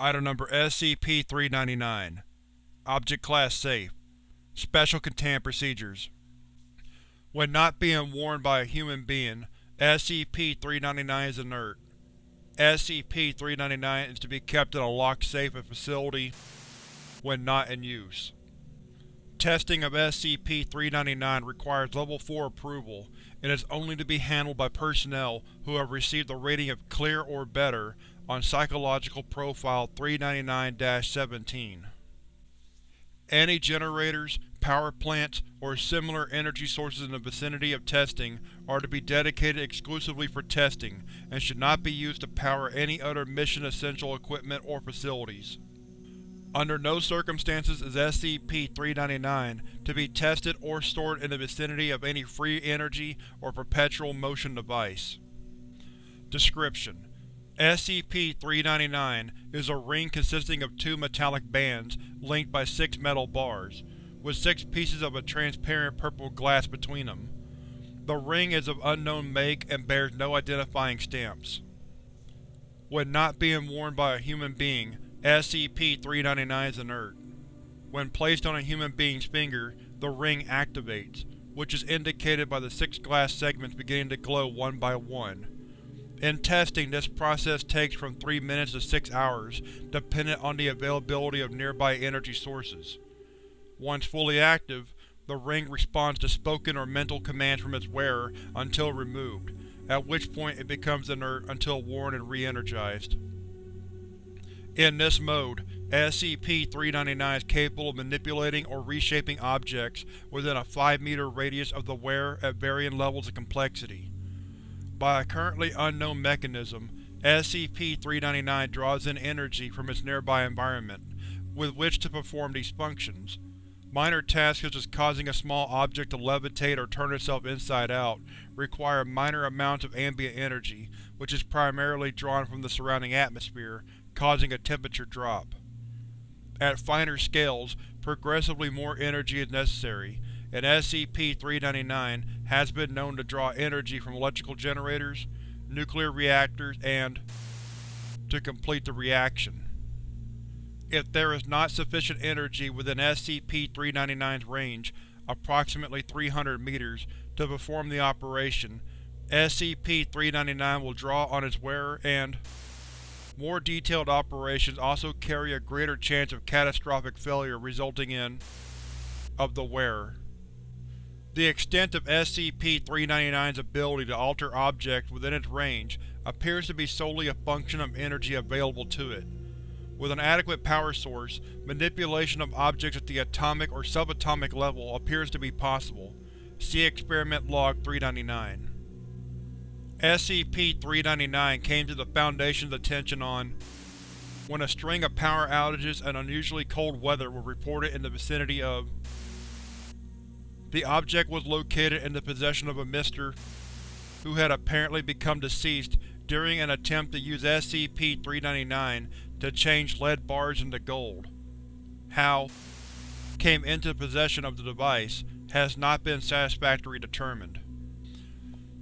Item Number SCP-399 Object Class Safe Special Containment Procedures When not being worn by a human being, SCP-399 is inert. SCP-399 is to be kept in a locked safe at facility when not in use. Testing of SCP-399 requires Level 4 approval and is only to be handled by personnel who have received a rating of Clear or better on Psychological Profile 399-17. Any generators, power plants, or similar energy sources in the vicinity of testing are to be dedicated exclusively for testing and should not be used to power any other mission-essential equipment or facilities. Under no circumstances is SCP-399 to be tested or stored in the vicinity of any free energy or perpetual motion device. Description: SCP-399 is a ring consisting of two metallic bands linked by six metal bars, with six pieces of a transparent purple glass between them. The ring is of unknown make and bears no identifying stamps. When not being worn by a human being, SCP-399 is inert. When placed on a human being's finger, the ring activates, which is indicated by the six glass segments beginning to glow one by one. In testing, this process takes from 3 minutes to 6 hours, dependent on the availability of nearby energy sources. Once fully active, the ring responds to spoken or mental commands from its wearer until removed, at which point it becomes inert until worn and re-energized. In this mode, SCP-399 is capable of manipulating or reshaping objects within a 5 meter radius of the wearer at varying levels of complexity. By a currently unknown mechanism, SCP-399 draws in energy from its nearby environment, with which to perform these functions. Minor tasks such as causing a small object to levitate or turn itself inside out require minor amounts of ambient energy, which is primarily drawn from the surrounding atmosphere, causing a temperature drop. At finer scales, progressively more energy is necessary, and SCP-399 has been known to draw energy from electrical generators, nuclear reactors, and to complete the reaction. If there is not sufficient energy within SCP-399's range, approximately 300 meters, to perform the operation, SCP-399 will draw on its wearer and more detailed operations also carry a greater chance of catastrophic failure resulting in of the wearer. The extent of SCP-399's ability to alter objects within its range appears to be solely a function of energy available to it. With an adequate power source, manipulation of objects at the atomic or subatomic level appears to be possible. See Experiment Log 399. SCP-399 came to the Foundation's attention on when a string of power outages and unusually cold weather were reported in the vicinity of The object was located in the possession of a Mr. who had apparently become deceased during an attempt to use SCP-399 to change lead bars into gold. How came into possession of the device has not been satisfactorily determined.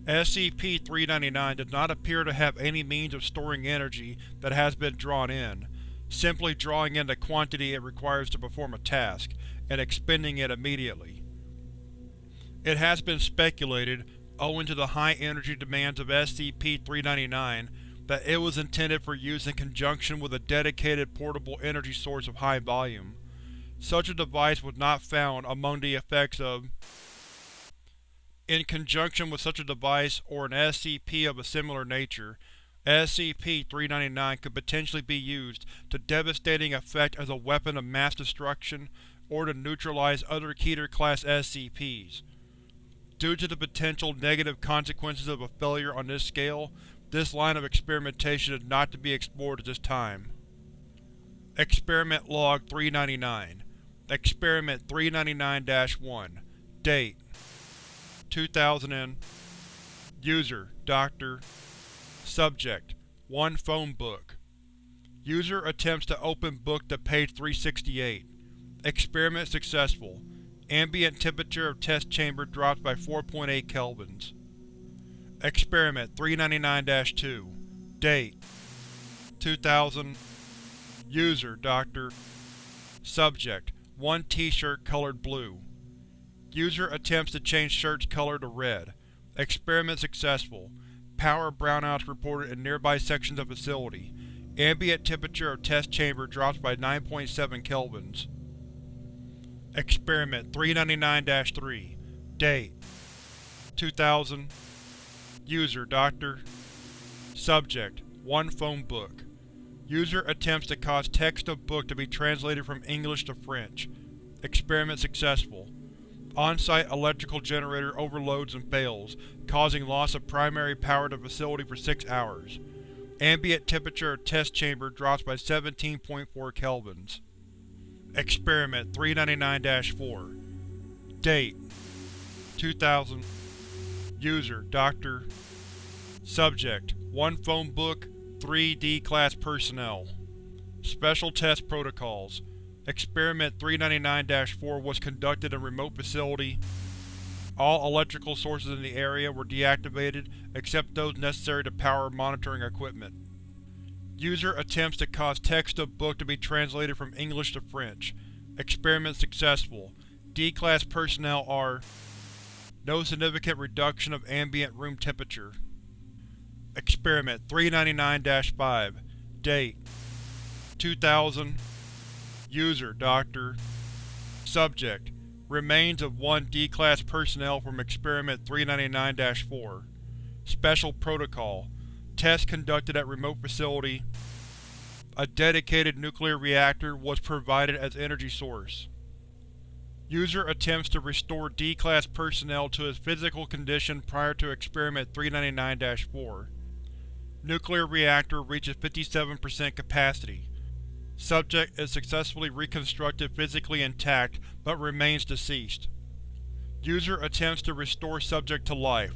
SCP-399 does not appear to have any means of storing energy that has been drawn in, simply drawing in the quantity it requires to perform a task, and expending it immediately. It has been speculated, owing to the high energy demands of SCP-399, that it was intended for use in conjunction with a dedicated portable energy source of high volume. Such a device was not found among the effects of in conjunction with such a device or an SCP of a similar nature, SCP-399 could potentially be used to devastating effect as a weapon of mass destruction or to neutralize other Keter-class SCPs. Due to the potential negative consequences of a failure on this scale, this line of experimentation is not to be explored at this time. Experiment Log 399 Experiment 399-1 Date 2000 and User, Dr. Subject: One phone book. User attempts to open book to page 368. Experiment successful. Ambient temperature of test chamber drops by 4.8 kelvins. Experiment 399-2 Date 2000 User, Dr. Subject: One T-shirt colored blue. User attempts to change shirt's color to red. Experiment successful. Power brownouts reported in nearby sections of facility. Ambient temperature of test chamber drops by 9.7 kelvins. Experiment 399-3 Date 2000 User Dr. Subject: One phone book. User attempts to cause text of book to be translated from English to French. Experiment successful. On-site electrical generator overloads and fails, causing loss of primary power to facility for 6 hours. Ambient temperature of test chamber drops by 17.4 kelvins. Experiment 399-4 Date 2000 User Dr. Subject: One phone book, 3 D-Class personnel. Special Test Protocols Experiment 399-4 was conducted in remote facility. All electrical sources in the area were deactivated except those necessary to power monitoring equipment. User attempts to cause text of book to be translated from English to French. Experiment successful. D-Class personnel are No significant reduction of ambient room temperature. Experiment 399-5 Date 2000 User Dr. Subject: Remains of one D-Class personnel from Experiment 399-4 Special Protocol Test conducted at remote facility. A dedicated nuclear reactor was provided as energy source. User attempts to restore D-Class personnel to his physical condition prior to Experiment 399-4. Nuclear reactor reaches 57% capacity. Subject is successfully reconstructed physically intact, but remains deceased. User attempts to restore subject to life.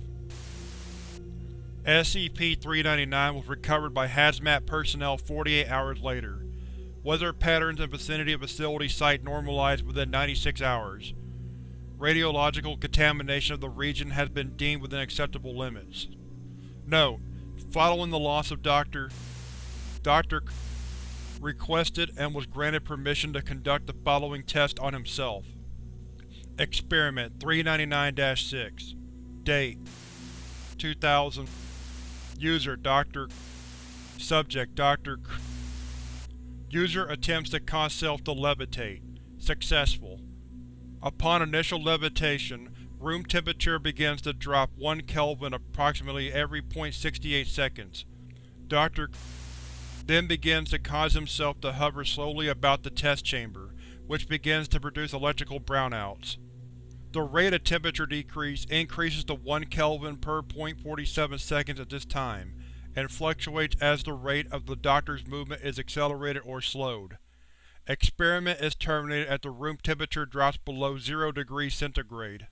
SCP-399 was recovered by Hazmat personnel 48 hours later. Weather patterns in vicinity of facility site normalized within 96 hours. Radiological contamination of the region has been deemed within acceptable limits. Note: Following the loss of Dr. Dr requested and was granted permission to conduct the following test on himself. Experiment 399-6 Date 2000 User Dr. Subject Dr. User attempts to cause self to levitate. Successful. Upon initial levitation, room temperature begins to drop 1 Kelvin approximately every 0.68 seconds. Dr then begins to cause himself to hover slowly about the test chamber, which begins to produce electrical brownouts. The rate of temperature decrease increases to 1 Kelvin per 0.47 seconds at this time, and fluctuates as the rate of the Doctor's movement is accelerated or slowed. Experiment is terminated as the room temperature drops below 0 degrees centigrade.